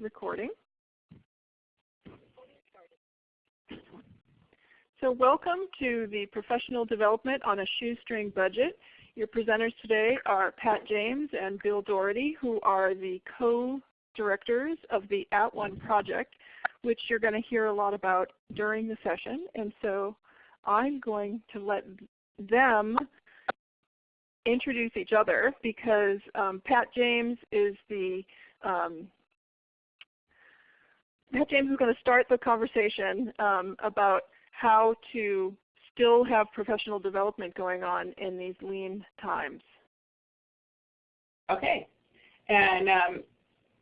recording. So welcome to the Professional Development on a Shoestring Budget. Your presenters today are Pat James and Bill Doherty, who are the co-directors of the At One project, which you're going to hear a lot about during the session. And so I'm going to let them introduce each other because um, Pat James is the um, Pat James is going to start the conversation um, about how to still have professional development going on in these lean times. Okay. And um,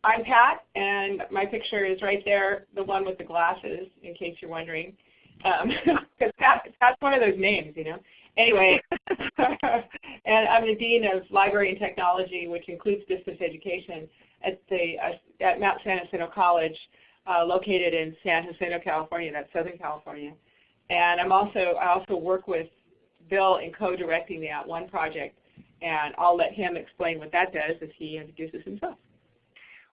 I'm Pat, and my picture is right there, the one with the glasses, in case you're wondering. Because um, Pat, Pat's one of those names, you know. Anyway, and I'm the Dean of Library and Technology, which includes distance education at, the, uh, at Mount San Jacinto College, uh, located in San Jacinto, California, that's Southern California. And I'm also, I also work with Bill in co-directing the At One project, and I'll let him explain what that does as he introduces himself.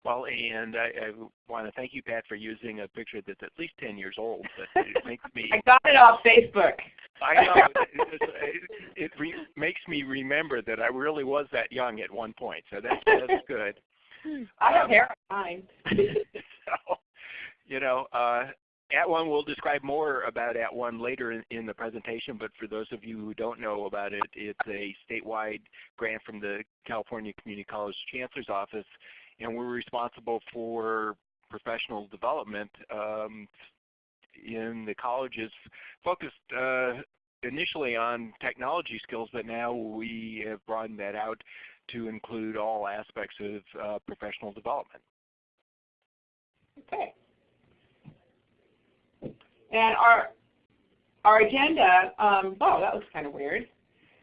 Well, and I, I want to thank you, Pat, for using a picture that's at least 10 years old. But it makes me. I got it off Facebook. I know. it, it, it re makes me remember that I really was that young at one point. So that's that's good. I have um, hair on mine. so, you know, uh, at One, we'll describe more about At One later in, in, the presentation, but for those of you who don't know about it, it's a statewide grant from the California Community College Chancellor's Office, and we're responsible for professional development um, in the colleges focused uh, initially on technology skills, but now we have broadened that out to include all aspects of uh, professional development. Okay. And our our agenda, um, oh, that looks kind of weird.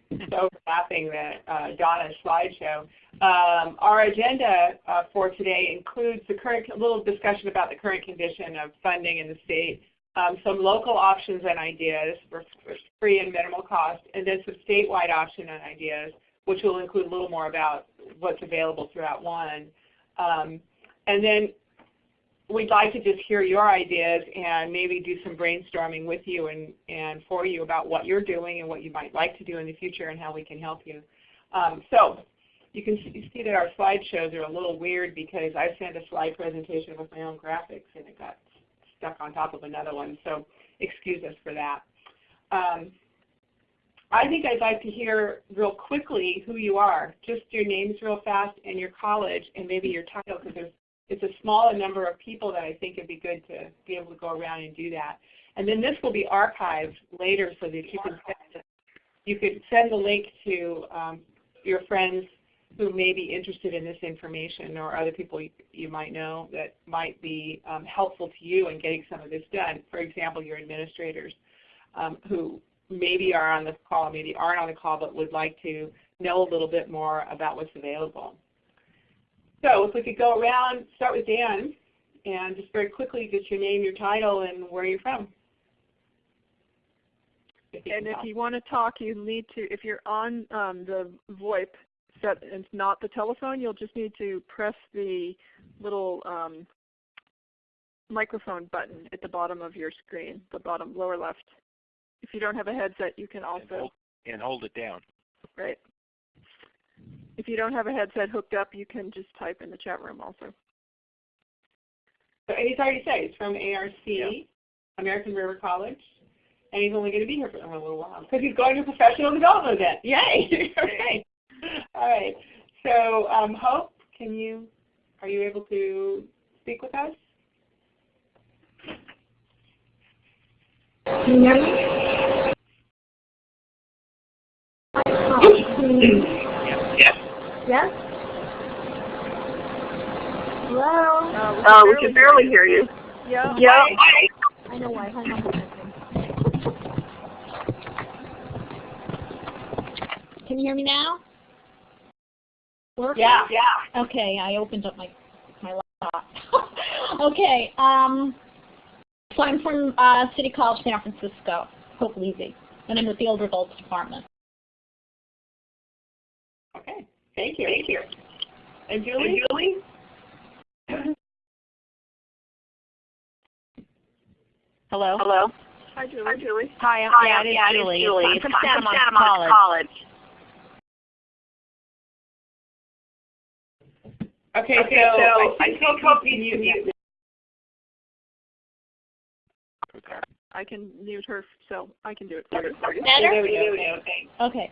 It's overlapping the uh, Donna's slideshow. Um, our agenda uh, for today includes the current little discussion about the current condition of funding in the state, um, some local options and ideas for, for, free and minimal cost, and then some statewide option and ideas, which will include a little more about what's available throughout one. Um, and then we'd like to just hear your ideas and maybe do some brainstorming with you and, and for you about what you're doing and what you might like to do in the future and how we can help you. Um, so you can see that our slideshows are a little weird because I sent a slide presentation with my own graphics and it got stuck on top of another one. So excuse us for that. Um, I think I'd like to hear real quickly who you are, just your names real fast and your college and maybe your title because there's it's a smaller number of people that I think it'd be good to be able to go around and do that. And then this will be archived later so that you can send, you could send the link to um, your friends who may be interested in this information or other people you, you might know that might be um, helpful to you in getting some of this done. For example, your administrators um, who maybe are on the call, maybe aren't on the call, but would like to know a little bit more about what's available. So if we could go around, start with Dan, and just very quickly just your name, your title, and where you're from. If and if you want to talk, you need to, if you're on um, the VoIP set and not the telephone, you'll just need to press the little um, microphone button at the bottom of your screen, the bottom lower left. If you don't have a headset, you can also and hold, and hold it down. Right. If you don't have a headset hooked up, you can just type in the chat room also. So he's already said he's from ARC, yeah. American River College, and he's only going to be here for a little while because he's going to a professional development event. Yay! okay. All right. So um, Hope, can you, are you able to speak with us? Can you hear me? Yes? Hello? Uh, uh, we can barely hear you. Yeah. Yeah. I know why. Hang on Can you hear me now? Working? Yeah, yeah. Okay, I opened up my my laptop. okay, um, so I'm from uh, City College, San Francisco, Hope Levy, and I'm with the Older Adults Department. Okay. Thank you. Thank you. And Julie? And Julie? Hello? Hello? Hi, Julie. Hi, Julie. Hi, I'm, Hi, yeah, I'm, yeah, Julie. Julie. I'm from Santa, Santa Monica College. Okay, okay, so, so I still hope you can mute. I can mute her, so I can do it for you. Better? Okay.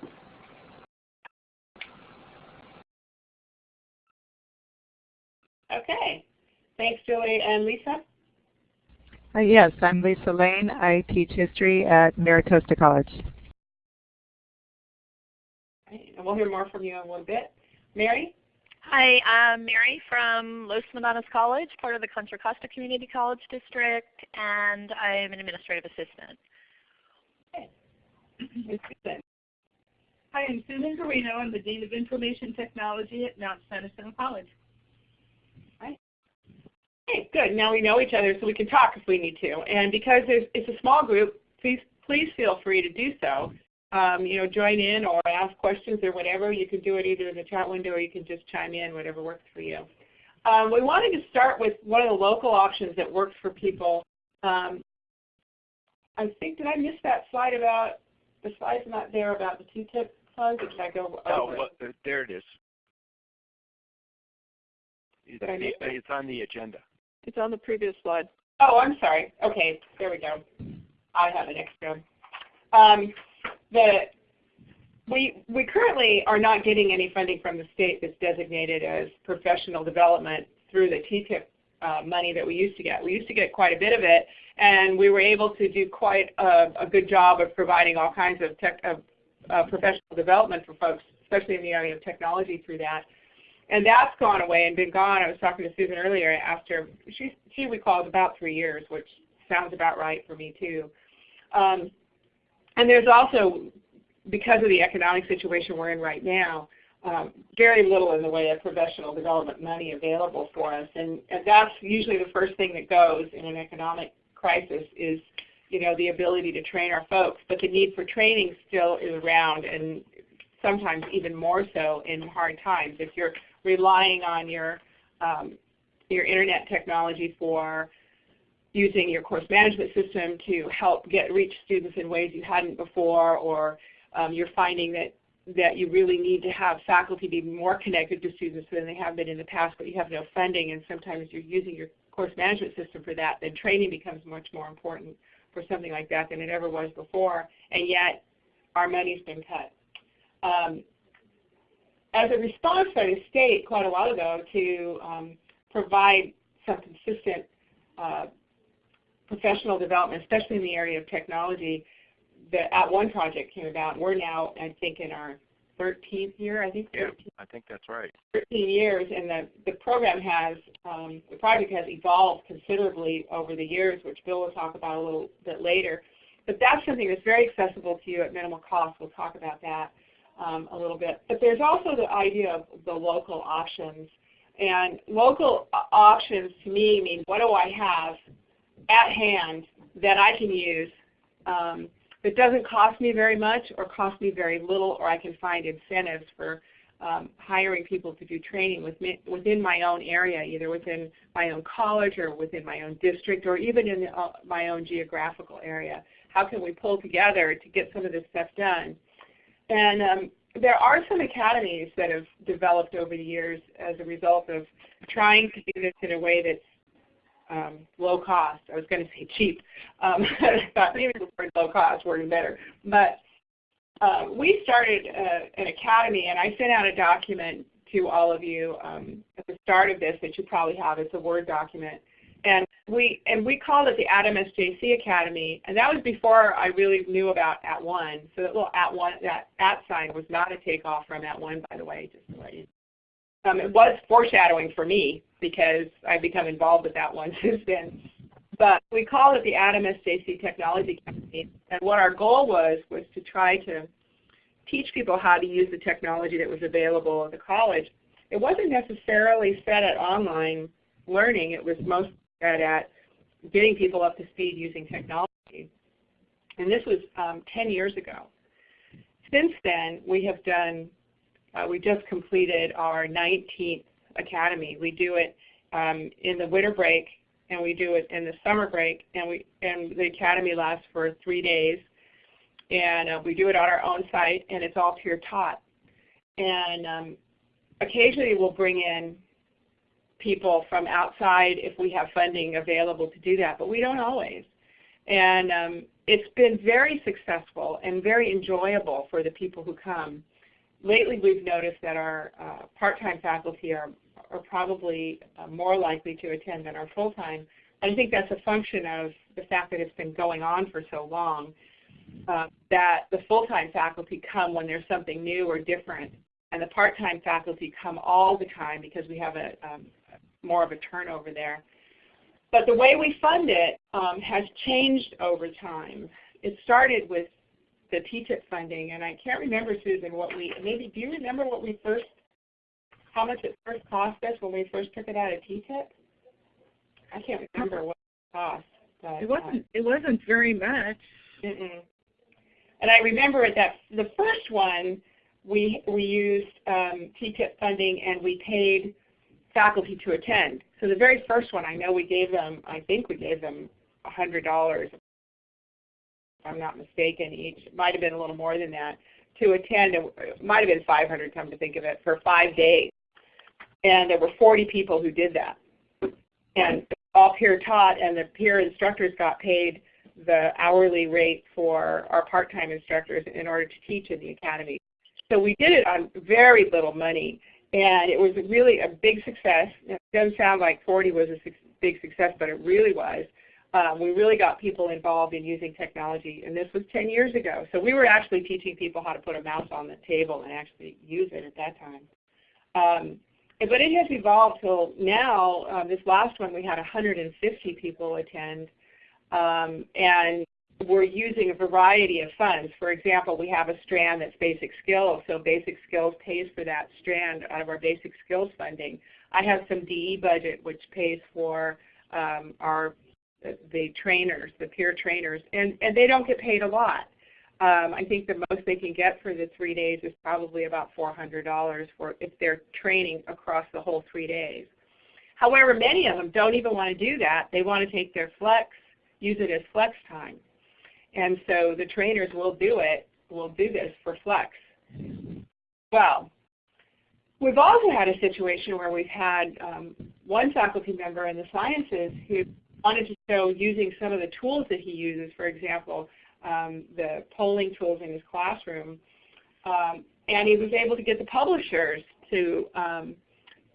Okay. Okay. Thanks, Julie. And Lisa? Uh, yes, I'm Lisa Lane. I teach history at MiraCosta College. Okay, And we'll hear more from you in a little bit. Mary? Hi, I'm Mary from Los Medanos College, part of the Contra Costa Community College District, and I'm an administrative assistant. Susan? Hi, I'm Susan Carino. I'm the Dean of Information Technology at Mount San Jacinto College. Okay, good. Now we know each other so we can talk if we need to. And because there's, it's a small group, please please feel free to do so. Um, you know, join in or ask questions or whatever. You can do it either in the chat window or you can just chime in, whatever works for you. Um, we wanted to start with one of the local options that works for people. Um, I think, did I miss that slide about, the slide's not there about the TTIP funds, or did I go Oh, over it? well, there it is. It's, Did I miss the- it's on the agenda. It's on the previous slide. Oh, I'm sorry. Okay, there we go. I have an extra. Um, the, we, we currently are not getting any funding from the state that's designated as professional development through the TTIP uh, money that we used to get. We used to get quite a bit of it, and we were able to do quite a, a good job of providing all kinds of, tech, of uh, professional development for folks, especially in the area of technology through that. And that's gone away and been gone. I was talking to Susan earlier. Her, she, she recalls about three years, which sounds about right for me too. Um, and there's also, because of the economic situation we're in right now, um, very little in the way of professional development money available for us. And, and that's usually the first thing that goes in an economic crisis is you know, the ability to train our folks. But the need for training still is around and sometimes even more so in hard times. If you're relying on your, um, your internet technology for using your course management system to help get reach students in ways you hadn't before, or um, you're finding that, that you really need to have faculty be more connected to students than they have been in the past, but you have no funding, and sometimes you're using your course management system for that, then training becomes much more important for something like that than it ever was before, and yet our money's been cut. Um, as a response by the state quite a while ago to um, provide some consistent uh, professional development, especially in the area of technology, the At One project came about. We're now, I think, in our 13th year, I think, Yeah, 13th I think that's right. 13 years, and the, the program has, um, the project has evolved considerably over the years, which Bill will talk about a little bit later. But that's something that's very accessible to you at minimal cost. We'll talk about that um, a little bit. But there's also the idea of the local options. And local options to me mean what do I have at hand that I can use um, that doesn't cost me very much or cost me very little or I can find incentives for um, hiring people to do training within my own area, either within my own college or within my own district or even in the, uh, my own geographical area. How can we pull together to get some of this stuff done? And um, there are some academies that have developed over the years as a result of trying to do this in a way that's um, low cost. I was going to say cheap. Um, maybe the word low cost worded better. But uh, we started uh, an academy, and I sent out a document to all of you um, at the start of this that you probably have. It's a Word document. We, and we called it the @MSJC Academy, and that was before I really knew about At One. So that little At One, that at sign was not a takeoff from At One, by the way, just to let you um, it was foreshadowing for me because I've become involved with that one since then. But we called it the @MSJC Technology Academy, and what our goal was was to try to teach people how to use the technology that was available at the college. It wasn't necessarily set at online learning. It was mostly at getting people up to speed using technology. And this was um, 10 years ago. Since then, we have done, uh, we just completed our 19th academy. We do it um, in the winter break and we do it in the summer break, and we and the academy lasts for three days, and uh, we do it on our own site, and it's all peer taught. And um, occasionally we'll bring in people from outside if we have funding available to do that, but we don't always. And um, it's been very successful and very enjoyable for the people who come. Lately we've noticed that our uh, part-time faculty are, are probably uh, more likely to attend than our full-time. I think that's a function of the fact that it's been going on for so long, uh, that the full-time faculty come when there's something new or different, and the part-time faculty come all the time because we have a um, more of a turnover there. But the way we fund it um, has changed over time. It started with the TTIP funding, and I can't remember, Susan, what we, maybe, do you remember what we first, how much it first cost us when we first took it out of TTIP? I can't remember what it cost. But, It wasn't, it wasn't very much. Uh, mm -mm. And I remember that the first one, we, we used um, TTIP funding and we paid faculty to attend. So the very first one, I know we gave them, I think we gave them $100, if I'm not mistaken, each. Might have been a little more than that to attend. It might have been 500 come to think of it, for five days. And there were 40 people who did that. And all peer taught, and the peer instructors got paid the hourly rate for our part-time instructors in order to teach in the academy. So we did it on very little money. And it was really a big success. It doesn't sound like 40 was a big success, but it really was. Um, we really got people involved in using technology, and this was 10 years ago. So we were actually teaching people how to put a mouse on the table and actually use it at that time. Um, but it has evolved till now. Um, this last one we had 150 people attend, um, and we're using a variety of funds. For example, we have a strand that's basic skills, so basic skills pays for that strand out of our basic skills funding. I have some DE budget which pays for um, our the trainers, the peer trainers, and, and they don't get paid a lot. Um, I think the most they can get for the three days is probably about $400 for if they're training across the whole three days. However, many of them don't even want to do that. They want to take their flex, use it as flex time. And so the trainers will do it, will do this for Flex. Well, we've also had a situation where we've had um, one faculty member in the sciences who wanted to show using some of the tools that he uses, for example, um, the polling tools in his classroom, um, and he was able to get the publishers to um,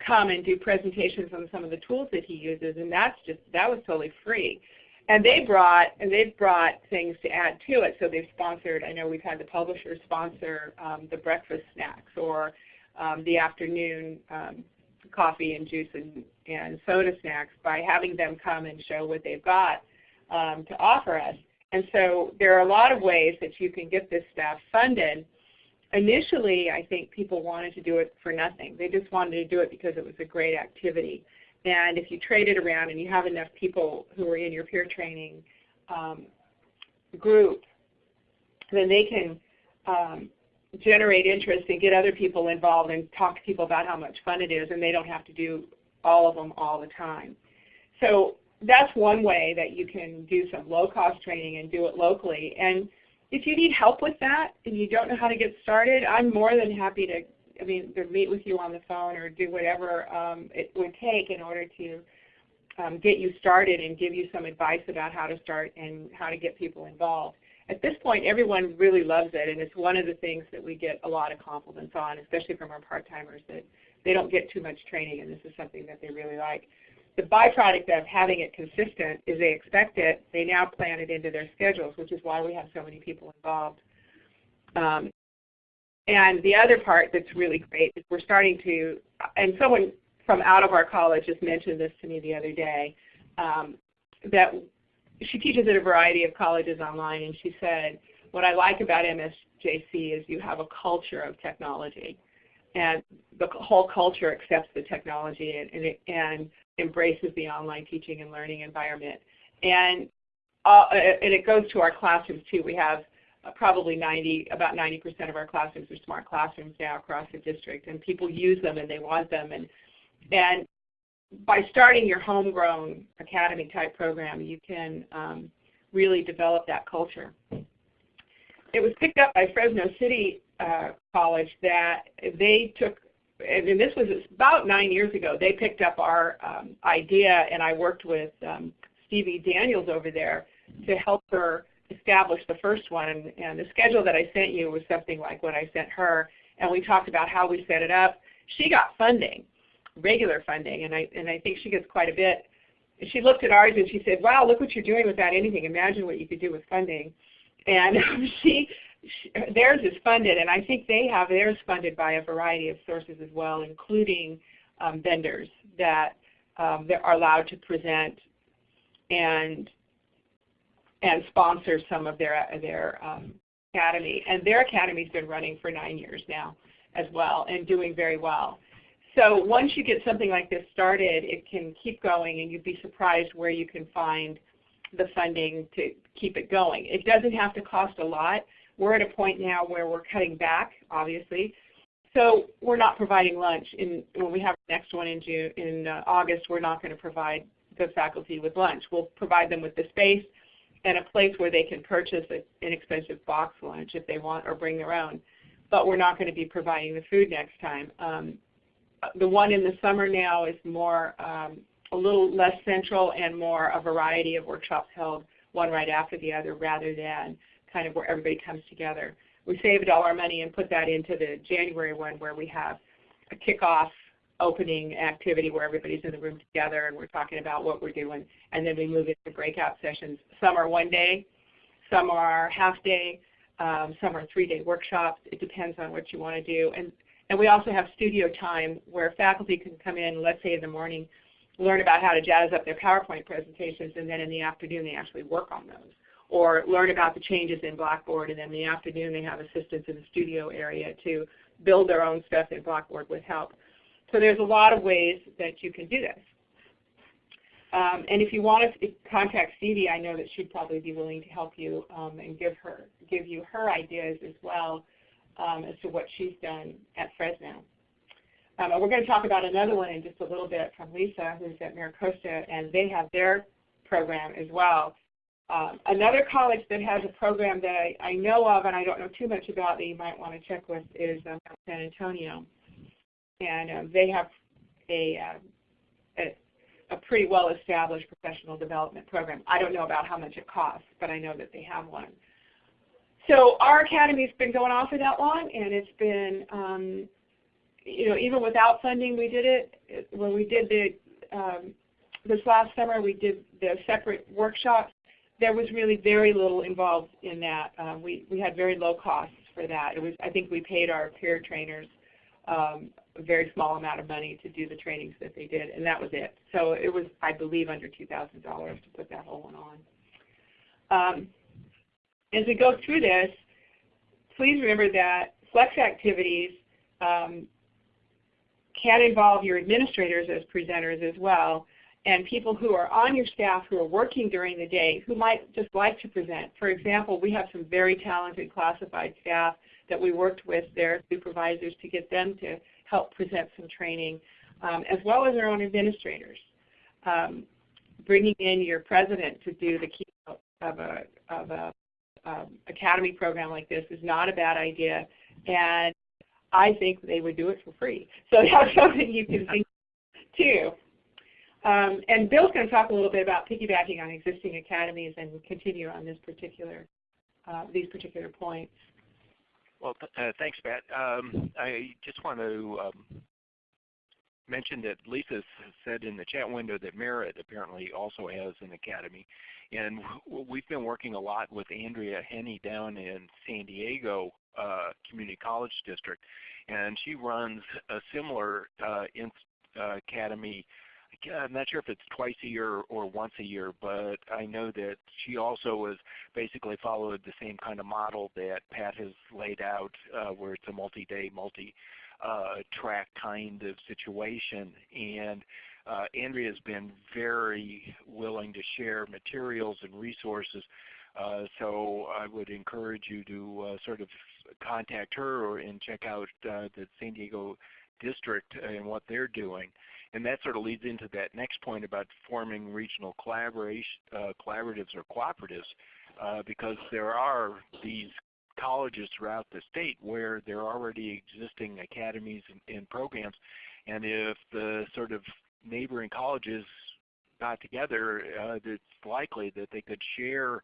come and do presentations on some of the tools that he uses, and that's just that was totally free. And they brought and they've brought things to add to it. So they've sponsored. I know we've had the publishers sponsor um, the breakfast snacks or um, the afternoon um, coffee and juice and, and soda snacks by having them come and show what they've got um, to offer us. And so there are a lot of ways that you can get this stuff funded. Initially, I think people wanted to do it for nothing. They just wanted to do it because it was a great activity. And if you trade it around and you have enough people who are in your peer training um, group, then they can um, generate interest and get other people involved and talk to people about how much fun it is and they don't have to do all of them all the time. So that's one way that you can do some low-cost training and do it locally. And if you need help with that and you don't know how to get started, I'm more than happy to I mean, to meet with you on the phone or do whatever um, it would take in order to um, get you started and give you some advice about how to start and how to get people involved. At this point, everyone really loves it, and it's one of the things that we get a lot of compliments on, especially from our part-timers, that they don't get too much training, and this is something that they really like. The byproduct of having it consistent is they expect it. They now plan it into their schedules, which is why we have so many people involved. Um, and the other part that's really great is we're starting to, and someone from out of our college just mentioned this to me the other day, um, that she teaches at a variety of colleges online, and she said, what I like about MSJC is you have a culture of technology. And the whole culture accepts the technology and, and, and embraces the online teaching and learning environment. And, uh, and it goes to our classrooms too. We have uh, probably 90, about 90% of our classrooms are smart classrooms now across the district, and people use them and they want them. And, and by starting your homegrown academy type program, you can um, really develop that culture. It was picked up by Fresno City uh, College that they took, and this was about nine years ago, they picked up our um, idea and I worked with um, Stevie Daniels over there to help her establish the first one. And, and the schedule that I sent you was something like what I sent her. And we talked about how we set it up. She got funding, regular funding, and I, and I think she gets quite a bit. She looked at ours and she said, wow, look what you're doing without anything. Imagine what you could do with funding. And she, she, theirs is funded, and I think they have theirs funded by a variety of sources as well, including um, vendors that um, that are allowed to present and and sponsor some of their their um, academy. And their academy's been running for nine years now as well and doing very well. So once you get something like this started, it can keep going and you'd be surprised where you can find the funding to keep it going. It doesn't have to cost a lot. We're at a point now where we're cutting back, obviously. So we're not providing lunch. In, when we have the next one in, June, in uh, August, we're not going to provide the faculty with lunch. We'll provide them with the space and a place where they can purchase an inexpensive box lunch if they want or bring their own. But we're not going to be providing the food next time. Um, the one in the summer now is more um, a little less central and more a variety of workshops held one right after the other rather than kind of where everybody comes together. We saved all our money and put that into the January one where we have a kickoff opening activity where everybody's in the room together and we're talking about what we're doing and then we move into breakout sessions. Some are one day, some are half day, um, some are three day workshops. It depends on what you want to do. And, and we also have studio time where faculty can come in, let's say in the morning, learn about how to jazz up their PowerPoint presentations and then in the afternoon they actually work on those. Or learn about the changes in Blackboard and then in the afternoon they have assistants in the studio area to build their own stuff in Blackboard with help. So there's a lot of ways that you can do this. Um, and if you want to contact Stevie, I know that she'd probably be willing to help you um, and give her give you her ideas as well um, as to what she's done at Fresno. Um, and we're going to talk about another one in just a little bit from Lisa, who's at MiraCosta, and they have their program as well. Um, another college that has a program that I, I, know of and I don't know too much about that you might want to check with is um, San Antonio and um, they have a, uh, a, a pretty well-established professional development program. I don't know about how much it costs, but I know that they have one. So our academy's been going on for that long, and it's been, um, you know, even without funding, we did it. When we did the um, this last summer, we did the separate workshops. There was really very little involved in that. Uh, we we had very low costs for that. It was I think we paid our peer trainers um, a very small amount of money to do the trainings that they did, and that was it. So it was, I believe, under $2,000 to put that whole one on. Um, as we go through this, please remember that flex activities um, can involve your administrators as presenters as well, and people who are on your staff who are working during the day who might just like to present. For example, we have some very talented classified staff that we worked with their supervisors to get them to help present some training, um, as well as our own administrators. Um, bringing in your president to do the keynote of a, of a um, academy program like this is not a bad idea, and I think they would do it for free. So that's something you can think too. Um, and Bill's going to talk a little bit about piggybacking on existing academies and continue on this particular, uh, these particular points. Well, th uh, thanks, Pat. Um, I just want to um, mention that Lisa said in the chat window that Merritt apparently also has an academy. And we've been working a lot with Andrea Henney down in San Diego uh, Community College District. And she runs a similar uh, uh, academy I'm not sure if it's twice a year or once a year, but I know that she also has basically followed the same kind of model that Pat has laid out, uh, where it's a multi-day, multi-track uh, kind of situation. And uh, Andrea has been very willing to share materials and resources. Uh, so I would encourage you to uh, sort of contact her or, and check out uh, the San Diego district and what they're doing. And that sort of leads into that next point about forming regional collaboration, uh, collaboratives or cooperatives, uh, because there are these colleges throughout the state where there are already existing academies and, and programs, and if the sort of neighboring colleges got together, uh, it's likely that they could share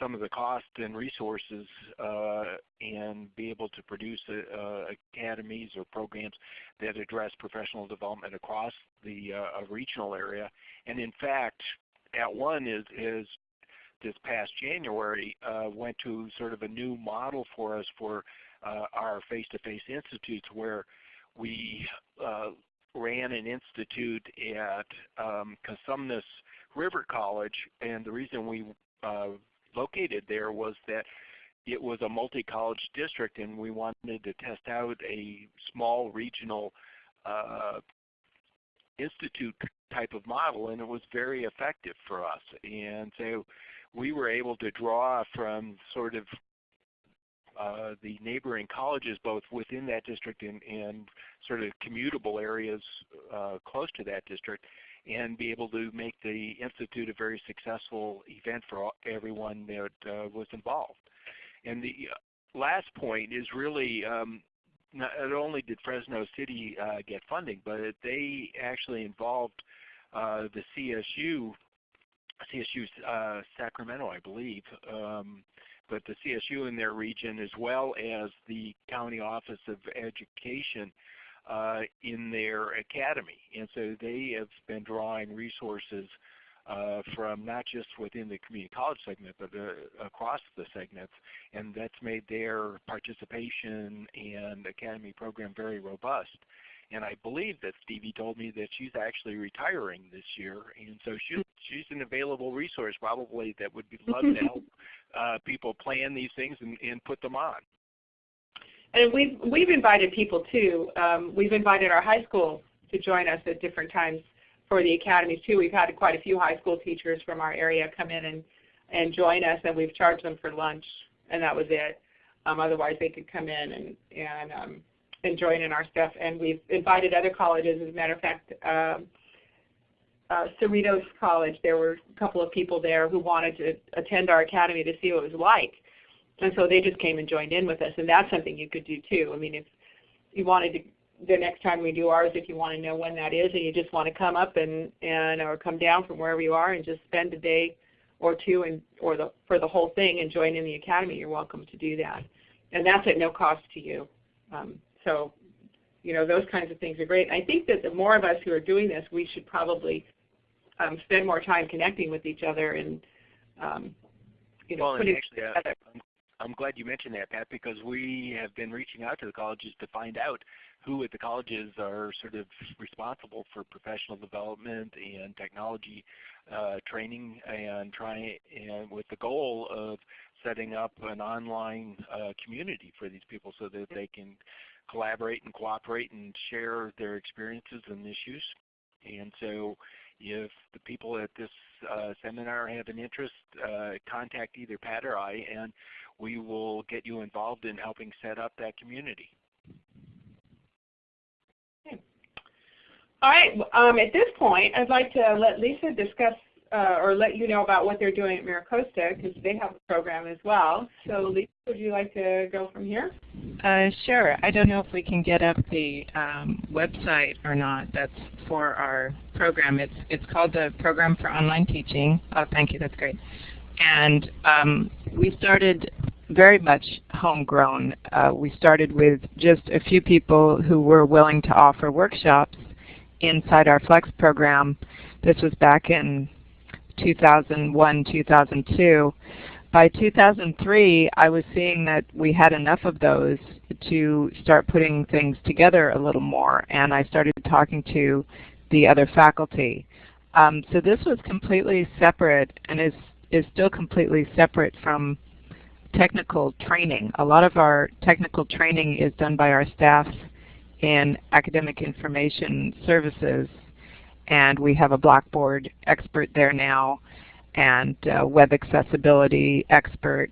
some of the cost and resources uh, and be able to produce uh, academies or programs that address professional development across the uh, regional area. And in fact, at @ONE is, is this past January uh, went to sort of a new model for us for uh, our face-to-face -face institutes where we uh, ran an institute at um, Cosumnes River College and the reason we located there was that it was a multi-college district and we wanted to test out a small regional uh, institute type of model and it was very effective for us. And so we were able to draw from sort of uh, the neighboring colleges both within that district and, and sort of commutable areas uh, close to that district and be able to make the Institute a very successful event for all, everyone that uh, was involved. And the uh, last point is really um, not only did Fresno City uh, get funding, but they actually involved uh, the CSU, CSU uh, Sacramento, I believe, um, but the CSU in their region as well as the County Office of Education uh, in their academy. And so they have been drawing resources uh, from not just within the community college segment, but uh, across the segments, and that's made their participation and academy program very robust. And I believe that Stevie told me that she's actually retiring this year, and so she's she's an available resource probably that would be love to help uh, people plan these things and, and put them on. And we've, we've invited people too. Um, we've invited our high school to join us at different times for the academies too. We've had quite a few high school teachers from our area come in and, and join us and we've charged them for lunch and that was it. Um, otherwise they could come in and, and, um, and join in our stuff. And we've invited other colleges. As a matter of fact, um, uh, Cerritos College, there were a couple of people there who wanted to attend our academy to see what it was like. And so they just came and joined in with us, and that's something you could do too. I mean, if you wanted to, the next time we do ours, if you want to know when that is, and you just want to come up and and or come down from wherever you are and just spend a day or two and or the for the whole thing and join in the academy, you're welcome to do that, and that's at no cost to you. Um, so, you know, those kinds of things are great. I think that the more of us who are doing this, we should probably um, spend more time connecting with each other and um, you know, well, putting actually, uh, I'm glad you mentioned that, Pat, because we have been reaching out to the colleges to find out who at the colleges are sort of responsible for professional development and technology uh, training and trying and with the goal of setting up an online uh, community for these people so that they can collaborate and cooperate and share their experiences and issues. And so if the people at this uh, seminar have an interest, uh, contact either Pat or I, and we will get you involved in helping set up that community. Okay. All right, um, at this point, I'd like to let Lisa discuss uh, or let you know about what they're doing at MiraCosta because they have a program as well. So Lisa, would you like to go from here? Uh, sure. I don't know if we can get up the um, website or not that's for our program. It's, it's called the Program for Online Teaching. Oh, thank you. That's great. And um, we started very much homegrown. Uh, we started with just a few people who were willing to offer workshops inside our Flex program. This was back in 2001, 2002. By 2003, I was seeing that we had enough of those to start putting things together a little more, and I started talking to the other faculty. Um, so this was completely separate and is, is still completely separate from technical training. A lot of our technical training is done by our staff in academic information services and we have a Blackboard expert there now and web accessibility expert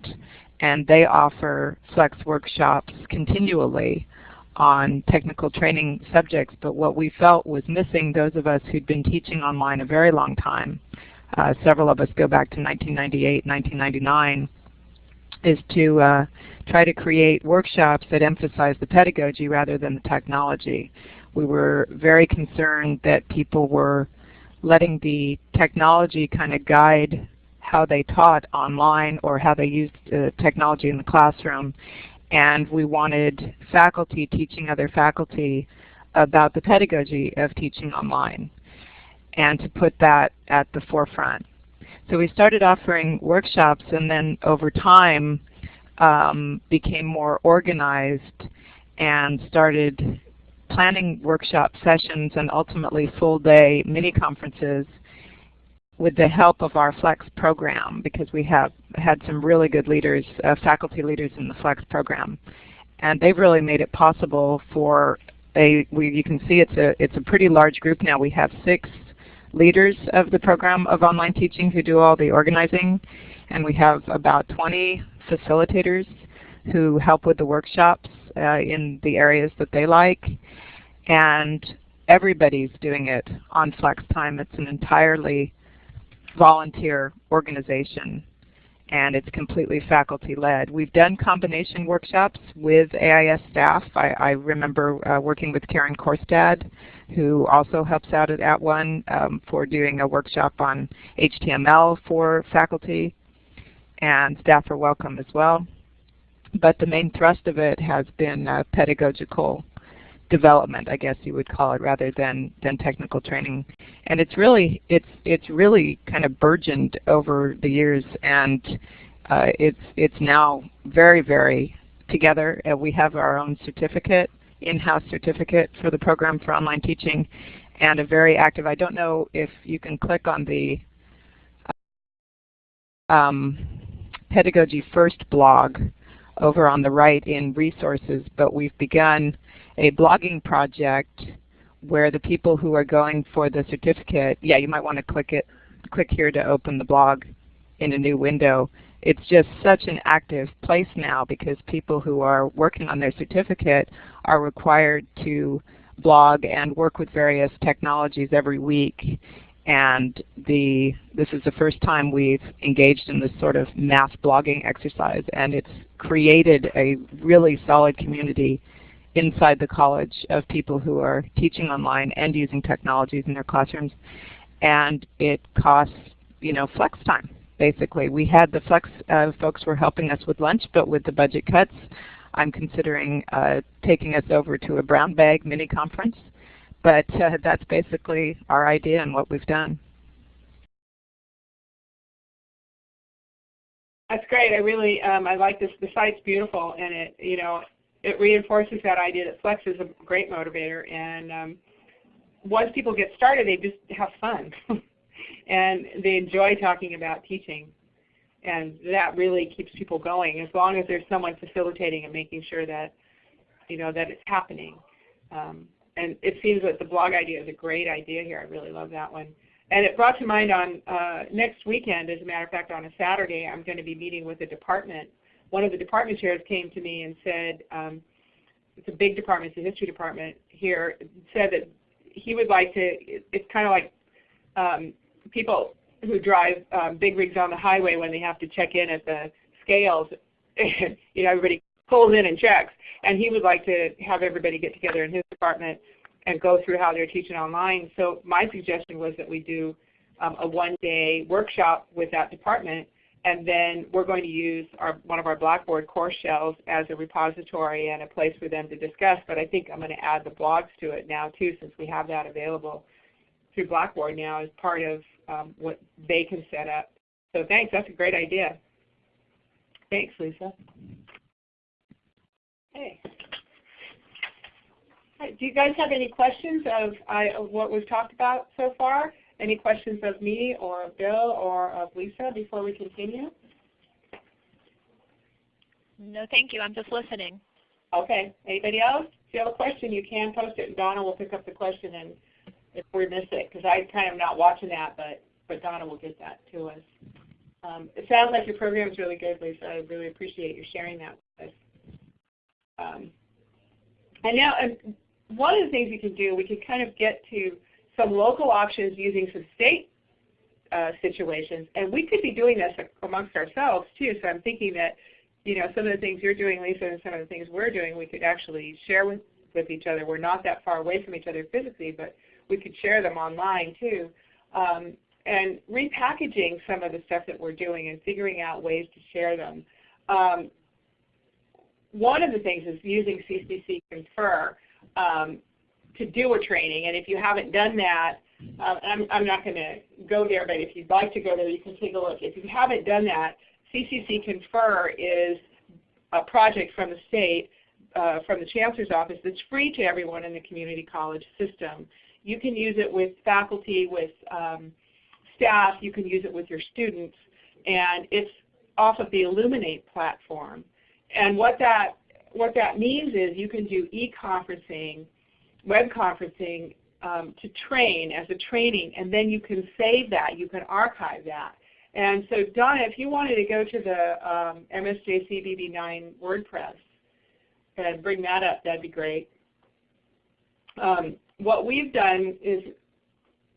and they offer flex workshops continually on technical training subjects, but what we felt was missing those of us who'd been teaching online a very long time, uh, several of us go back to 1998, 1999, is to uh, try to create workshops that emphasize the pedagogy rather than the technology. We were very concerned that people were letting the technology kind of guide how they taught online or how they used uh, technology in the classroom. And we wanted faculty teaching other faculty about the pedagogy of teaching online and to put that at the forefront. So we started offering workshops and then over time um, became more organized and started planning workshop sessions and ultimately full day mini conferences with the help of our FLEX program because we have had some really good leaders, uh, faculty leaders in the FLEX program. And they've really made it possible for a, we, you can see it's a, it's a pretty large group now. We have six leaders of the program of online teaching who do all the organizing. And we have about 20 facilitators who help with the workshops uh, in the areas that they like. And everybody's doing it on flex time. It's an entirely volunteer organization and it's completely faculty led. We've done combination workshops with AIS staff. I, I remember uh, working with Karen Korstad who also helps out at At One um, for doing a workshop on HTML for faculty and staff are welcome as well. But the main thrust of it has been uh, pedagogical development, I guess you would call it, rather than than technical training. And it's really it's it's really kind of burgeoned over the years, and uh, it's it's now very very together. We have our own certificate, in-house certificate for the program for online teaching, and a very active. I don't know if you can click on the um, Pedagogy First blog over on the right in resources, but we've begun a blogging project where the people who are going for the certificate, yeah, you might want to click it, click here to open the blog in a new window. It's just such an active place now because people who are working on their certificate are required to blog and work with various technologies every week and the this is the first time we've engaged in this sort of mass blogging exercise and it's created a really solid community inside the college of people who are teaching online and using technologies in their classrooms and it costs you know flex time basically. We had the flex uh, folks were helping us with lunch but with the budget cuts I'm considering uh, taking us over to a brown bag mini conference but uh, that's basically our idea and what we've done. That's great. I really um, I like this. The site's beautiful, and it you know it reinforces that idea that Flex is a great motivator. And um, once people get started, they just have fun, and they enjoy talking about teaching, and that really keeps people going. As long as there's someone facilitating and making sure that you know that it's happening. Um, and it seems that the blog idea is a great idea here. I really love that one. And it brought to mind on uh, next weekend, as a matter of fact, on a Saturday, I'm going to be meeting with a department. One of the department chairs came to me and said, um, it's a big department, it's a history department here, said that he would like to, it's kind of like um, people who drive um, big rigs on the highway when they have to check in at the scales, you know, everybody pulls in and checks. And he would like to have everybody get together in his department and go through how they're teaching online. So my suggestion was that we do um, a one-day workshop with that department and then we're going to use our, one of our Blackboard course shells as a repository and a place for them to discuss. But I think I'm going to add the blogs to it now too since we have that available through Blackboard now as part of um, what they can set up. So thanks. That's a great idea. Thanks, Lisa. Right, do you guys have any questions of, I, of what we've talked about so far? Any questions of me or of Bill or of Lisa before we continue? No, thank you. I'm just listening. Okay. Anybody else? If you have a question, you can post it, and Donna will pick up the question and if we miss it, because I kind of not watching that, but but Donna will get that to us. Um, it sounds like your program is really good, Lisa. I really appreciate you sharing that with us. Um, And now, and one of the things we can do, we can kind of get to some local options using some state uh, situations, and we could be doing this amongst ourselves too. So I'm thinking that, you know, some of the things you're doing, Lisa, and some of the things we're doing, we could actually share with with each other. We're not that far away from each other physically, but we could share them online too. Um, and repackaging some of the stuff that we're doing and figuring out ways to share them. Um, one of the things is using CCC Confer um, to do a training. And if you haven't done that, uh, I'm, I'm not going to go there, but if you'd like to go there, you can take a look. If you haven't done that, CCC Confer is a project from the state, uh, from the Chancellor's Office that's free to everyone in the community college system. You can use it with faculty, with um, staff, you can use it with your students, and it's off of the Elluminate platform. And what that, what that means is you can do e-conferencing, web conferencing um, to train as a training, and then you can save that, you can archive that. And so Donna, if you wanted to go to the um, MSJC BB9 WordPress and bring that up, that'd be great. Um, what we've done is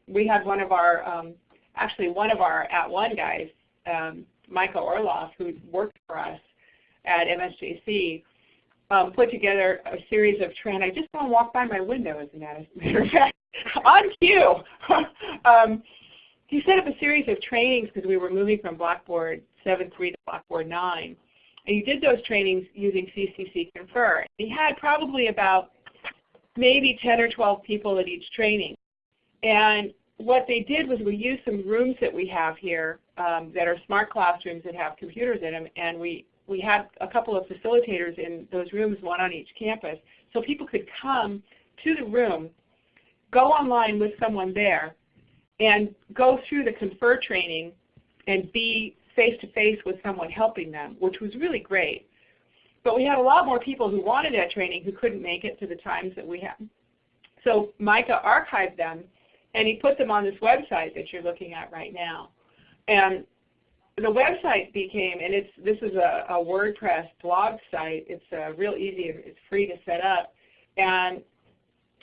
we had one of our, um, actually one of our At One guys, um, Micah Orloff, who worked for us at MSJC, um, put together a series of training. I just want to walk by my window, as a matter of fact, on cue. um, he set up a series of trainings because we were moving from Blackboard 7.3 to Blackboard 9. And he did those trainings using CCC Confer. He had probably about maybe 10 or 12 people at each training. And what they did was we used some rooms that we have here um, that are smart classrooms that have computers in them, and we, we had a couple of facilitators in those rooms, one on each campus, so people could come to the room, go online with someone there, and go through the confer training and be face-to-face -face with someone helping them, which was really great. But we had a lot more people who wanted that training who couldn't make it to the times that we had. So Micah archived them and he put them on this website that you're looking at right now. And the website became, and it's this is a, a WordPress blog site. It's uh, real easy. It's free to set up. And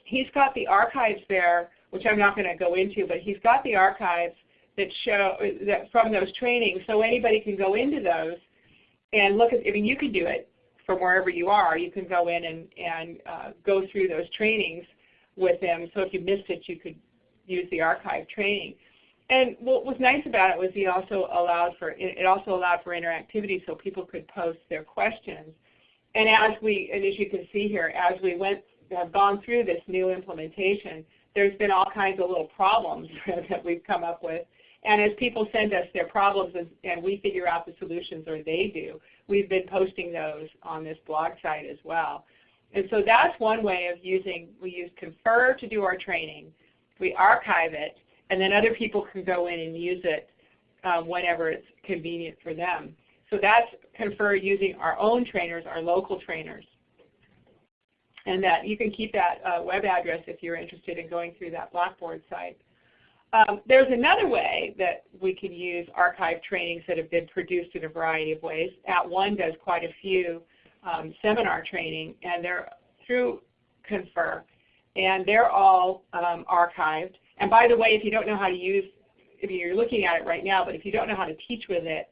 he's got the archives there, which I'm not going to go into, but he's got the archives that show that from those trainings, so anybody can go into those and look at. I mean, you can do it from wherever you are. You can go in and and uh, go through those trainings with them. So if you missed it, you could use the archive training. And what was nice about it was he also allowed for it also allowed for interactivity so people could post their questions. And as we and as you can see here, as we went have gone through this new implementation, there's been all kinds of little problems that we've come up with. And as people send us their problems and, and we figure out the solutions or they do, we've been posting those on this blog site as well. And so that's one way of using, we use Confer to do our training we archive it, and then other people can go in and use it um, whenever it's convenient for them. So that's Confer using our own trainers, our local trainers. And that you can keep that uh, web address if you're interested in going through that Blackboard site. Um, there's another way that we can use archive trainings that have been produced in a variety of ways. At One does quite a few um, seminar training, and they're through Confer and they're all um, archived. And by the way, if you don't know how to use, if you're looking at it right now, but if you don't know how to teach with it,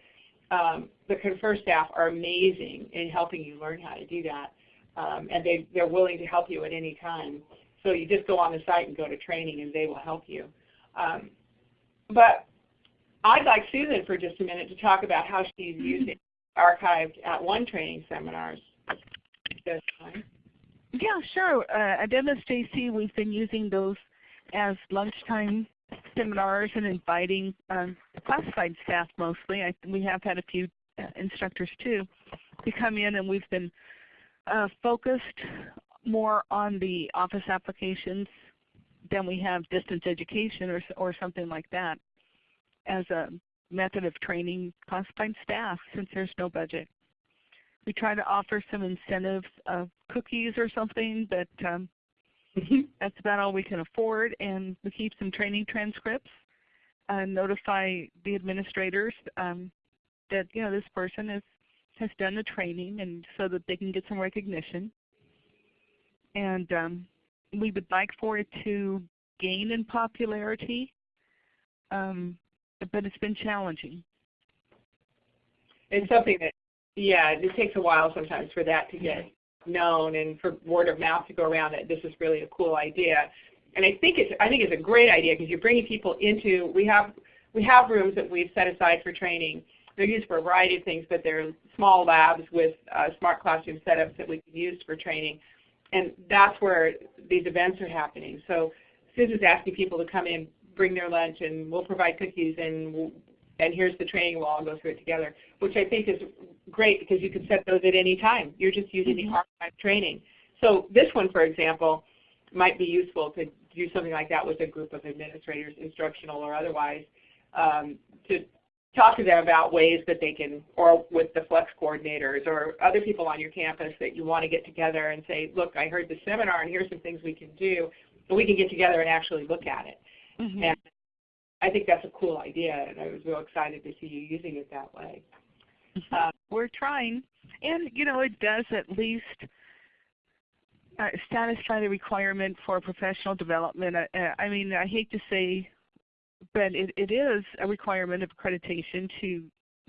um, the Confer staff are amazing in helping you learn how to do that. Um, and they, they're willing to help you at any time. So you just go on the site and go to training and they will help you. Um, but I'd like Susan for just a minute to talk about how she's using archived at one training seminars. Yeah, sure. Uh, at MSJC, we've been using those as lunchtime seminars and inviting um, classified staff mostly. I, we have had a few uh, instructors too to come in and we've been uh, focused more on the office applications than we have distance education or, or something like that as a method of training classified staff since there's no budget. We try to offer some incentives of cookies or something, but um. that's about all we can afford. And we keep some training transcripts and notify the administrators um, that you know this person is, has done the training and so that they can get some recognition. and um, we would like for it to gain in popularity, um, but it's been challenging. It's something that, yeah, it takes a while sometimes for that to get known and for word of mouth to go around that this is really a cool idea. And I think it's I think it's a great idea because you're bringing people into we have we have rooms that we've set aside for training. They're used for a variety of things, but they're small labs with uh, smart classroom setups that we can use for training. And that's where these events are happening. So Susan's asking people to come in, bring their lunch, and we'll provide cookies, and we'll, and here's the training. We'll all go through it together, which I think is great because you can set those at any time. You're just using mm -hmm. the mm-hmm. archive training. So this one, for example, might be useful to do something like that with a group of administrators, instructional or otherwise, um, to talk to them about ways that they can, or with the flex coordinators or other people on your campus that you want to get together and say, look, I heard the seminar and here's some things we can do, but we can get together and actually look at it. Mm -hmm. And I think that's a cool idea, and I was real excited to see you using it that way. Mm-hmm. Um, We're trying, and you know, it does at least uh, satisfy the requirement for professional development. Uh, I mean, I hate to say but it, it is a requirement of accreditation to,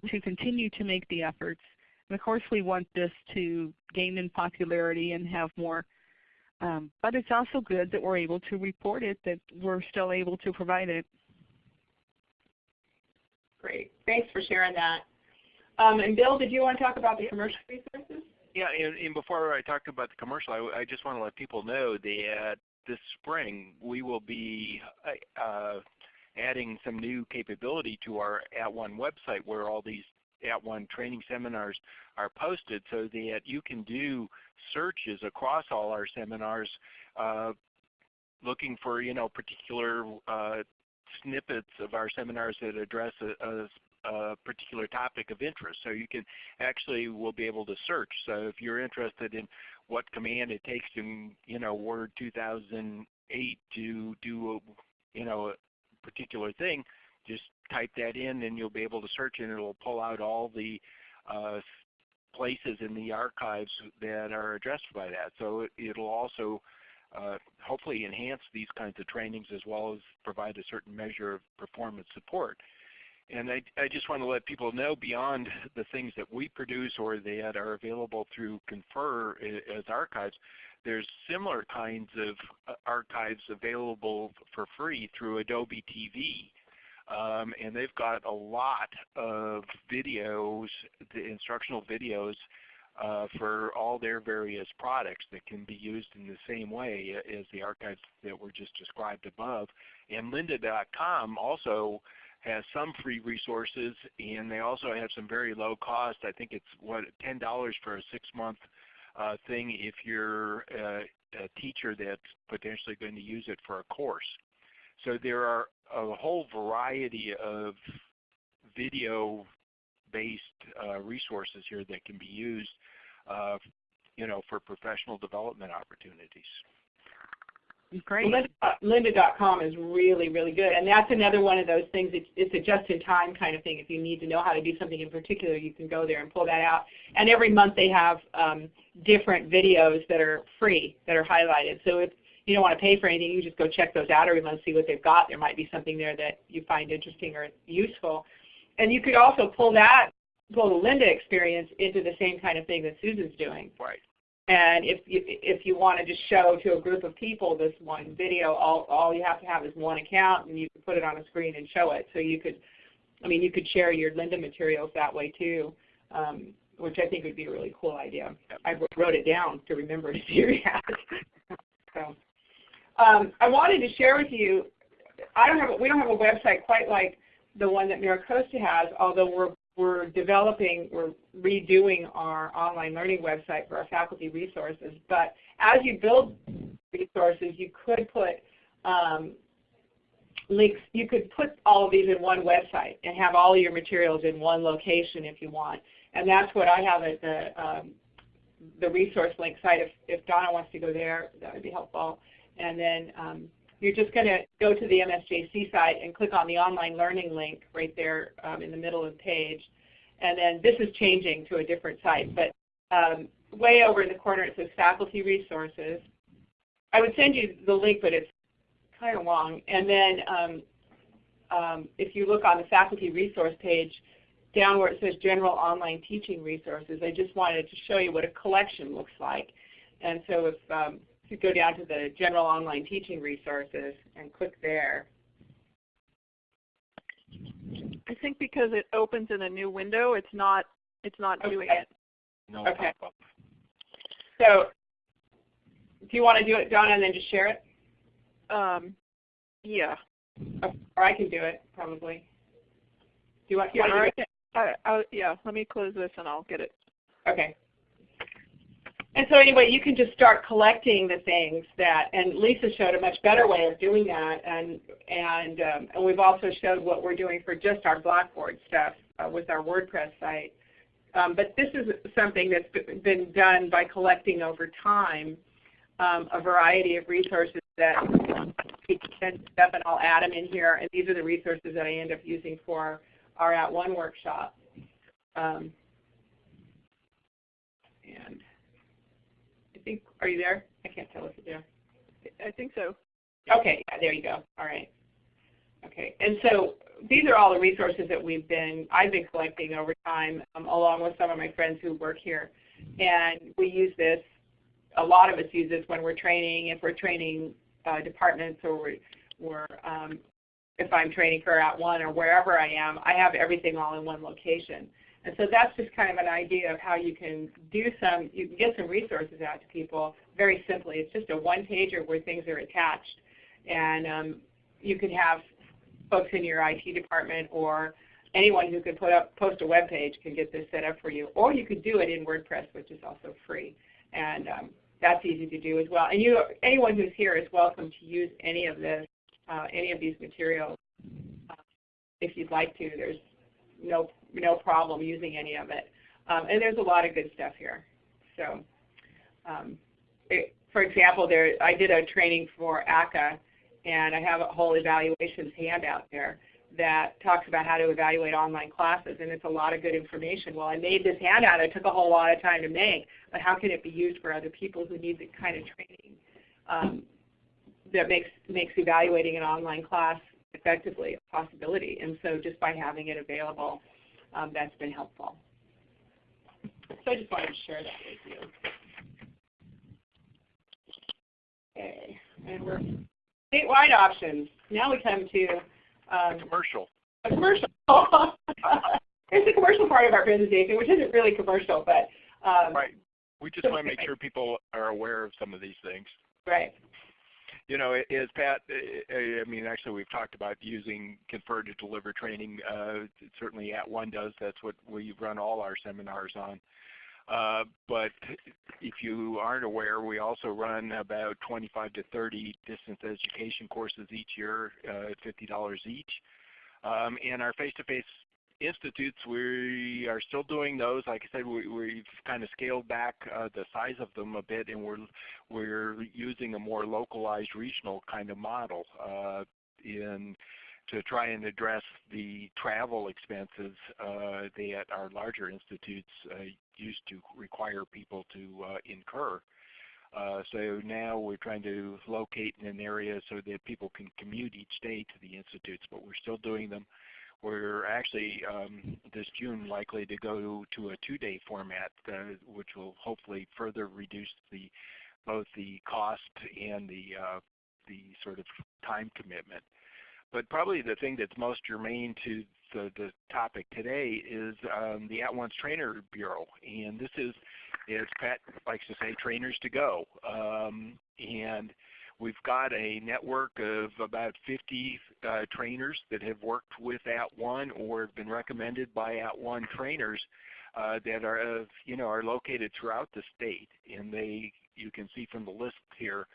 to continue to make the efforts. And of course we want this to gain in popularity and have more, um, but it's also good that we're able to report it, that we're still able to provide it. Great. Thanks for sharing that. Um, and Bill, did you want to talk about the commercial resources? Yeah, and, and before I talk about the commercial, I, I, just want to let people know that this spring we will be uh, adding some new capability to our At One website where all these At One training seminars are posted so that you can do searches across all our seminars uh, looking for you know particular uh, snippets of our seminars that address a, a, a, particular topic of interest. So you can actually will be able to search. So if you're interested in what command it takes in you know Word 2008 to do a, you know a particular thing, just type that in and you'll be able to search and it'll pull out all the uh, places in the archives that are addressed by that. So it, will also uh, hopefully enhance these kinds of trainings as well as provide a certain measure of performance support. And I, I, just want to let people know beyond the things that we produce or that are available through Confer as archives, there's similar kinds of uh, archives available for free through Adobe TV. Um, and they've got a lot of videos, the instructional videos uh, for all their various products that can be used in the same way as the archives that were just described above. And lynda.com also has some free resources and they also have some very low cost. I think it's what $10 for a six month uh, thing if you're a, a teacher that's potentially going to use it for a course. So there are a whole variety of video based uh, resources here that can be used uh, you know, for professional development opportunities. Great. Lynda.com is really, really good. And that's another one of those things, it's, it's a just-in-time kind of thing. If you need to know how to do something in particular, you can go there and pull that out. And every month they have um, different videos that are free, that are highlighted. So if you don't want to pay for anything, you just go check those out every month, see what they've got. There might be something there that you find interesting or useful. And you could also pull that, pull the Lynda experience into the same kind of thing that Susan's doing. Right. And if you, if you want to just show to a group of people this one video, all, all you have to have is one account and you can put it on a screen and show it. So you could, I mean, you could share your Lynda materials that way too, um, which I think would be a really cool idea. I wrote it down to remember to do that. so, um, I wanted to share with you, I don't have, a, we don't have a website quite like the one that MiraCosta has, although we're we're developing, we're redoing our online learning website for our faculty resources. But as you build resources, you could put um, links, you could put all of these in one website and have all of your materials in one location if you want. And that's what I have at the, um, the resource link site. If, if Donna wants to go there, that would be helpful. And then um, you're just going to go to the MSJC site and click on the online learning link right there um, in the middle of the page. And then this is changing to a different site. But um, way over in the corner it says faculty resources. I would send you the link, but it's kind of long. And then um, um, if you look on the faculty resource page, down where it says General Online Teaching Resources, I just wanted to show you what a collection looks like. And so if, um, you go down to the General Online Teaching Resources and click there. I think because it opens in a new window, it's not it's not okay. doing it. No okay. pop-up. So do you want to do it, Donna, and then just share it? Um, yeah. Or I can do it, probably. Do you want, you Yeah, want to do I, I, I, yeah, let me close this and I'll get it. it? Okay. And so anyway, you can just start collecting the things that, and Lisa showed a much better way of doing that, and and um, and we've also showed what we're doing for just our Blackboard stuff uh, with our WordPress site. Um, but this is something that's been done by collecting over time um, a variety of resources that and stuff, and I'll add them in here. And these are the resources that I end up using for our At One workshop. Um, and I think, are you there? I can't tell if you're there. I think so. Okay, yeah, there you go. All right. Okay, and so these are all the resources that we've been, I've been collecting over time, um, along with some of my friends who work here. And we use this, a lot of us use this when we're training, if we're training uh, departments or we're, we're um, if I'm training for At One or wherever I am, I have everything all in one location. And so that's just kind of an idea of how you can do some, you can get some resources out to people very simply. It's just a one-pager where things are attached. And um, you can have folks in your IT department or anyone who can put up, post a web page can get this set up for you. Or you could do it in WordPress, which is also free. And um, that's easy to do as well. And you, anyone who's here is welcome to use any of this, uh, any of these materials uh, if you'd like to. There's no no problem using any of it. Um, and there's a lot of good stuff here. So, um, it, for example, there I did a training for ACCA, and I have a whole evaluations handout there that talks about how to evaluate online classes, and it's a lot of good information. Well, I made this handout. It took a whole lot of time to make, but how can it be used for other people who need the kind of training um, that makes makes evaluating an online class effectively a possibility? And so, just by having it available, um, that's been helpful. So I just wanted to share that with you. Okay, and we're statewide options. Now we come to um, commercial. A commercial. There's the commercial part of our presentation, which isn't really commercial, but um, right. We just want to make sure people are aware of some of these things. Right. You know, as Pat, I mean, actually we've talked about using Confer to deliver training. Uh, certainly At One does. That's what we run all our seminars on. Uh, but if you aren't aware, we also run about 25 to 30 distance education courses each year uh, at $50 each. Um, and our face-to-face -face institutes, we are still doing those. Like I said, we, have kind of scaled back uh, the size of them a bit, and we're we're using a more localized regional kind of model uh, in to try and address the travel expenses uh, that our larger institutes uh, used to require people to uh, incur. Uh, so now we're trying to locate in an area so that people can commute each day to the institutes, but we're still doing them. We're actually um, this June likely to go to a two-day format, uh, which will hopefully further reduce the both the cost and the uh, the sort of time commitment. But probably the thing that's most germane to the, the topic today is um, the At One's Trainer Bureau. And this is, as Pat likes to say, trainers to go. Um, and we've got a network of about 50 uh, trainers that have worked with At One or have been recommended by At One trainers uh, that are, uh, you know, are located throughout the state. And they, you can see from the list here,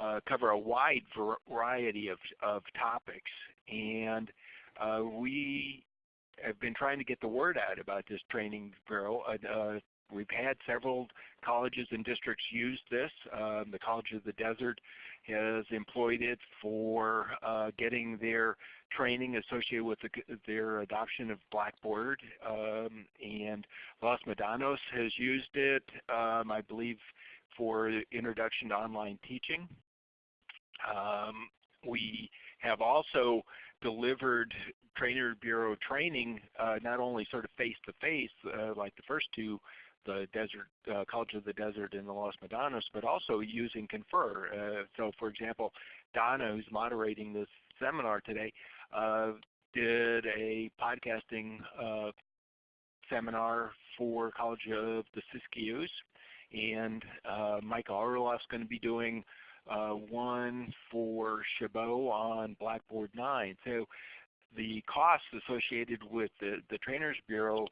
uh, cover a wide variety of, of topics. And uh, we have been trying to get the word out about this training bureau. We've had several colleges and districts use this. Um, the College of the Desert has employed it for uh, getting their training associated with the, their adoption of Blackboard. Um, and Los Medanos has used it, um, I believe, for introduction to online teaching. Um, we have also delivered trainer bureau training uh, not only sort of face-to-face -face, uh, like the first two, the Desert uh, College of the Desert and the Los Medanos, but also using Confer. Uh, so for example, Donna, who's moderating this seminar today, uh, did a podcasting uh, seminar for College of the Siskiyous, and uh, Micah Orloff's going to be doing uh, one for Chabot on Blackboard 9. So the costs associated with the, the Trainers Bureau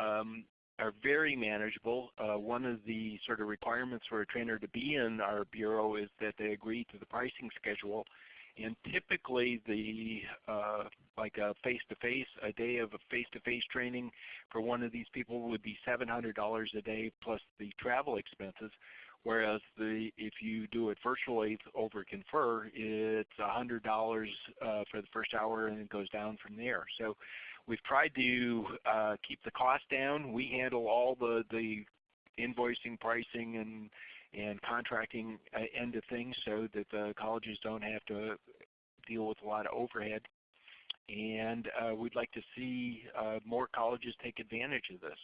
um, are very manageable. Uh, one of the sort of requirements for a trainer to be in our bureau is that they agree to the pricing schedule. And typically the uh, like a face-to-face, -face, a day of a face-to-face -face training for one of these people would be $700 a day plus the travel expenses. Whereas the, if you do it virtually over Confer, it's $100 uh, for the first hour and it goes down from there. So we've tried to uh, keep the cost down. We handle all the, the invoicing, pricing, and, and contracting uh, end of things so that the colleges don't have to deal with a lot of overhead. And uh, we'd like to see uh, more colleges take advantage of this.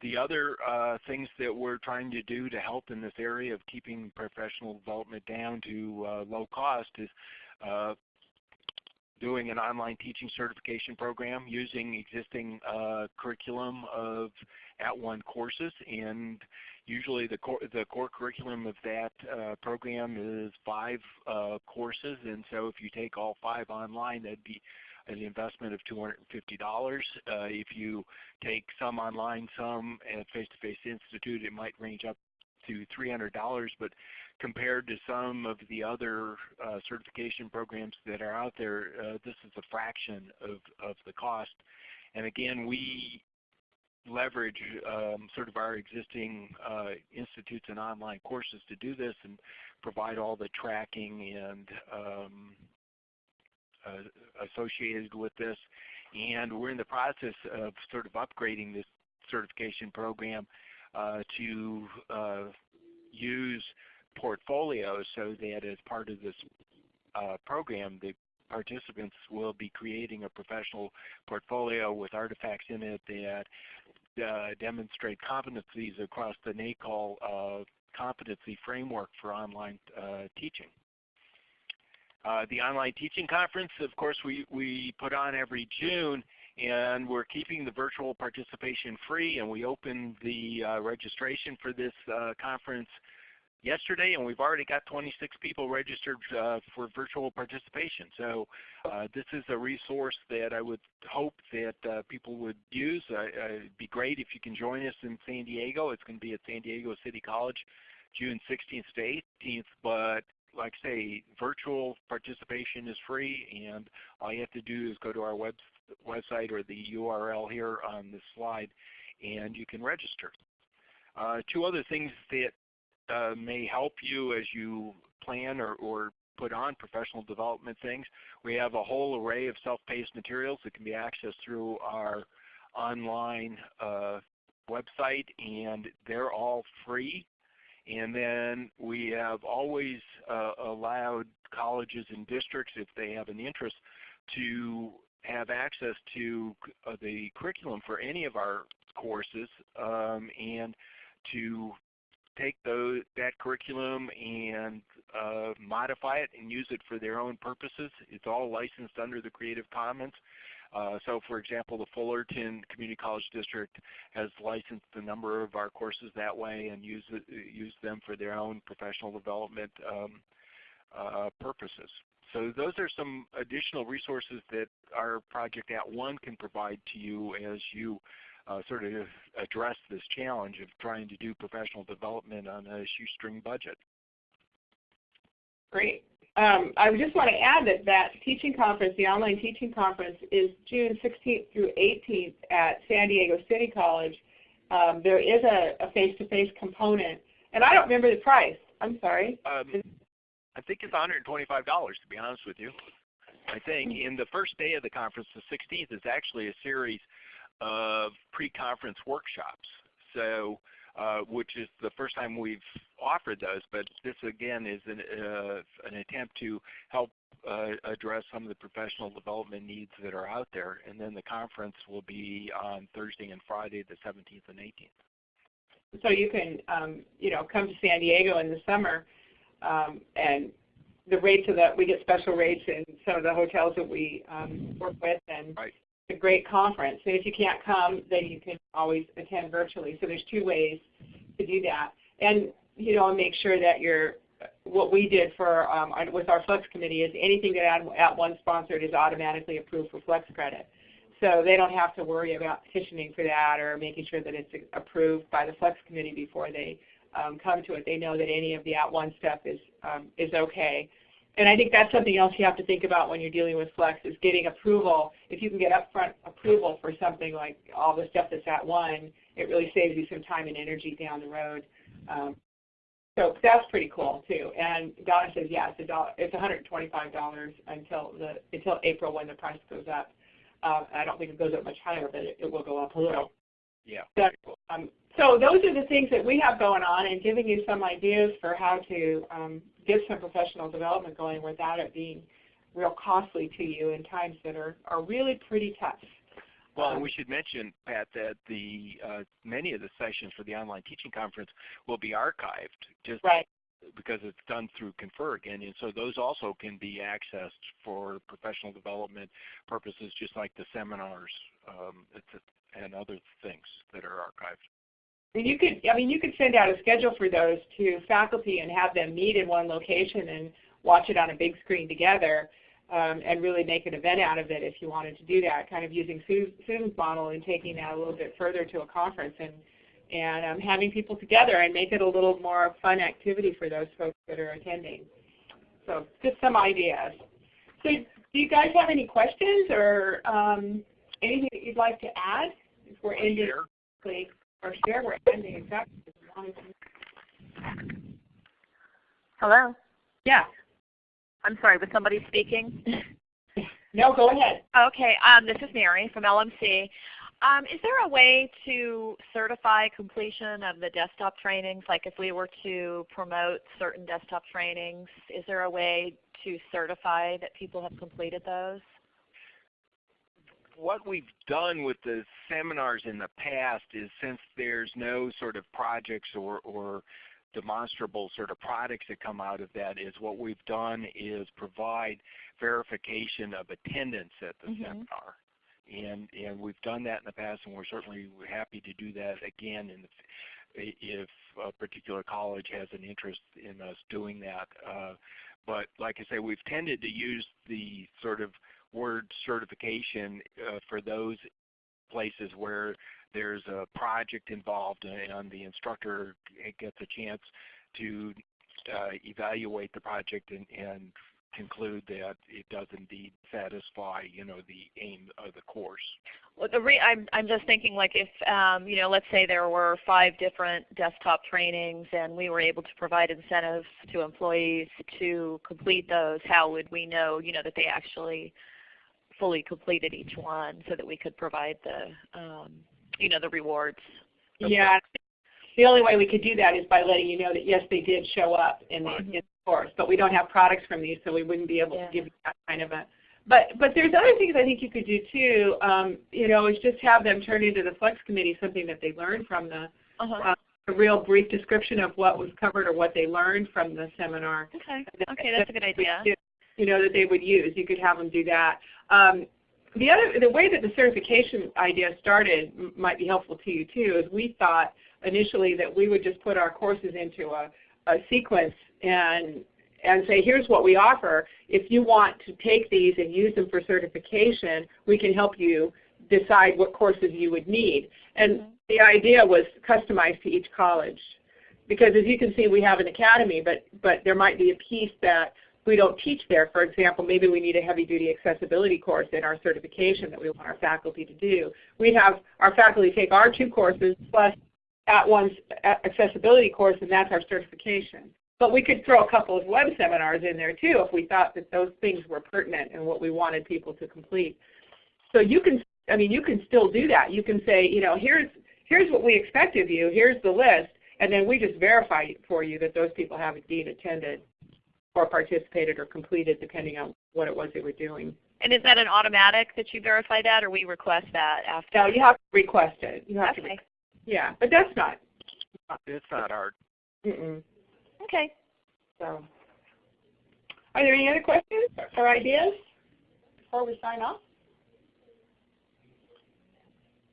The other uh, things that we're trying to do to help in this area of keeping professional development down to uh, low cost is uh, doing an online teaching certification program using existing uh, curriculum of At @ONE courses and usually the core, the core curriculum of that uh, program is five uh, courses and so if you take all five online that'd be an investment of $250. Uh, if you take some online, some at Face-to-Face -face Institute, it might range up to $300, but compared to some of the other uh, certification programs that are out there, uh, this is a fraction of, of the cost. And again, we leverage um, sort of our existing uh, institutes and online courses to do this and provide all the tracking and um, uh, associated with this. And we're in the process of sort of upgrading this certification program to uh, use portfolios so that as part of this uh, program, the participants will be creating a professional portfolio with artifacts in it that uh, demonstrate competencies across the NACOL uh, competency framework for online teaching. Uh, the online teaching conference, of course, we, we put on every June, and we're keeping the virtual participation free, and we opened the uh, registration for this uh, conference yesterday, and we've already got 26 people registered uh, for virtual participation. So uh, this is a resource that I would hope that uh, people would use. it'd be great if you can join us in San Diego. It's going to be at San Diego City College June 16th to 18th, but like I say, virtual participation is free, and all you have to do is go to our web, website or the URL here on this slide, and you can register. Uh, two other things that uh, may help you as you plan or, or put on professional development things. We have a whole array of self-paced materials that can be accessed through our online uh, website, and they're all free. And then we have always uh, allowed colleges and districts, if they have an interest, to have access to uh, the curriculum for any of our courses um, and to take those, that curriculum and uh, modify it and use it for their own purposes. It's all licensed under the Creative Commons. Uh, so for example, the Fullerton Community College District has licensed a number of our courses that way and use, use them for their own professional development um, uh, purposes. So those are some additional resources that our project At @ONE can provide to you as you uh, sort of address this challenge of trying to do professional development on a shoestring budget. Great. Um, I just want to add that that teaching conference, the online teaching conference, is June 16th through 18th at San Diego City College. Um, there is a face-to-face -face component, and I don't remember the price. I'm sorry. Um, I think it's $125 to be honest with you. I think. in the first day of the conference, the 16th, is actually a series of pre-conference workshops. So uh, which is the first time we've offered those. But this again is an, uh, an attempt to help uh, address some of the professional development needs that are out there. And then the conference will be on Thursday and Friday, the 17th and 18th. So you can, um, you know, come to San Diego in the summer, um, and the rates of the we get special rates in some of the hotels that we um, work with, and right. it's a great conference. And if you can't come, then you can always attend virtually. So there's two ways to do that, and you know, make sure that you're what we did for um, with our Flex committee is anything that At, At One sponsored is automatically approved for Flex credit. So they don't have to worry about petitioning for that or making sure that it's approved by the Flex committee before they um, come to it. They know that any of the At One stuff is um, is okay. And I think that's something else you have to think about when you're dealing with Flex is getting approval. If you can get upfront approval for something like all the stuff that's at one, it really saves you some time and energy down the road. Um, so that's pretty cool too. And Donna says, yeah, it's a dollar, it's $125 until the until April when the price goes up. Uh, I don't think it goes up much higher, but it, it will go up a little. Yeah. So, um, so those are the things that we have going on, and giving you some ideas for how to um, get some professional development going without it being real costly to you in times that are, are really pretty tough. Well, and we should mention, Pat, that the uh, many of the sessions for the online teaching conference will be archived, just right. because it's done through Confer again, and so those also can be accessed for professional development purposes, just like the seminars um, and other things that are archived. You could, I mean, you could send out a schedule for those to faculty and have them meet in one location and watch it on a big screen together um, and really make an event out of it if you wanted to do that, kind of using Susan's model and taking that a little bit further to a conference and, and um, having people together and make it a little more fun activity for those folks that are attending. So just some ideas. So do you guys have any questions or um, anything that you'd like to add? If we're ending, or share, we're ending exactly. Hello? Yeah. I'm sorry, was somebody speaking? no, go ahead. Okay, um, this is Mary from LMC. Um, is there a way to certify completion of the desktop trainings? Like if we were to promote certain desktop trainings, is there a way to certify that people have completed those? What we've done with the seminars in the past is since there's no sort of projects or, or demonstrable sort of products that come out of that is what we've done is provide verification of attendance at the mm -hmm. seminar. And, and we've done that in the past and we're certainly happy to do that again in the, if a particular college has an interest in us doing that. Uh, but like I say, we've tended to use the sort of word certification uh, for those places where there's a project involved and the instructor gets a chance to uh, evaluate the project and, and, conclude that it does indeed satisfy you know the aim of the course. Well, the re I'm, I'm just thinking like if um, you know let's say there were five different desktop trainings and we were able to provide incentives to employees to complete those, how would we know you know that they actually fully completed each one so that we could provide the um, you know, the rewards. Yeah. The only way we could do that is by letting you know that yes, they did show up in the, in the course, but we don't have products from these, so we wouldn't be able yeah. to give you that kind of a. But but there's other things I think you could do too. Um, you know, is just have them turn into the Flex Committee something that they learned from the. Uh -huh. uh, a real brief description of what was covered or what they learned from the seminar. Okay. Okay, that's a good idea. You know that they would use. You could have them do that. Um, the other, the way that the certification idea started might be helpful to you too, is we thought initially that we would just put our courses into a, a sequence and and say, here's what we offer. If you want to take these and use them for certification, we can help you decide what courses you would need. And mm -hmm. the idea was customized to each college. Because as you can see, we have an academy, but, but there might be a piece that we don't teach there. For example, maybe we need a heavy-duty accessibility course in our certification that we want our faculty to do. We have our faculty take our two courses plus at one's accessibility course, and that's our certification. But we could throw a couple of web seminars in there too if we thought that those things were pertinent and what we wanted people to complete. So you can, I mean, you can still do that. You can say, you know, here's here's what we expect of you, here's the list, and then we just verify for you that those people have indeed attended or participated or completed depending on what it was they were doing. And is that an automatic that you verify that or we request that after? Now you have to request it. You have to, Okay. re- yeah, but that's not. It's not hard. Mm-mm. Okay. So, are there any other questions or ideas before we sign off?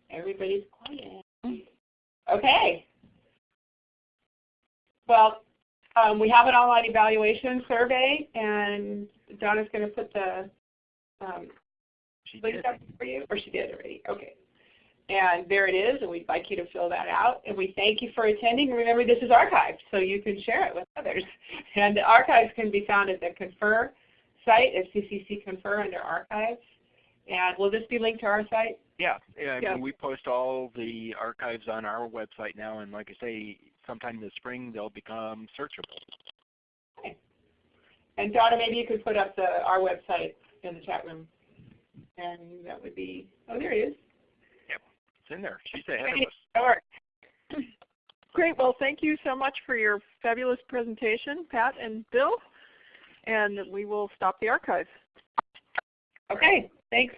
Everybody's quiet. Mm-hmm. Okay. Well, um, we have an online evaluation survey, and Donna's going to put the um, She link did. up for you, or she did already. Okay. And there it is, and we'd like you to fill that out. And we thank you for attending. And remember, this is archived, so you can share it with others. And the archives can be found at the Confer site at CCC Confer under archives. And will this be linked to our site? Yeah, yeah, I Yeah. mean, we post all the archives on our website now, and like I say, sometime this spring they'll become searchable. And Donna, maybe you could put up the our website in the chat room. And that would be, oh, there it is. It's in there. She's ahead of Great. us. All right. Great. Well, thank you so much for your fabulous presentation, Pat and Bill. And we will stop the archive. Okay, thanks.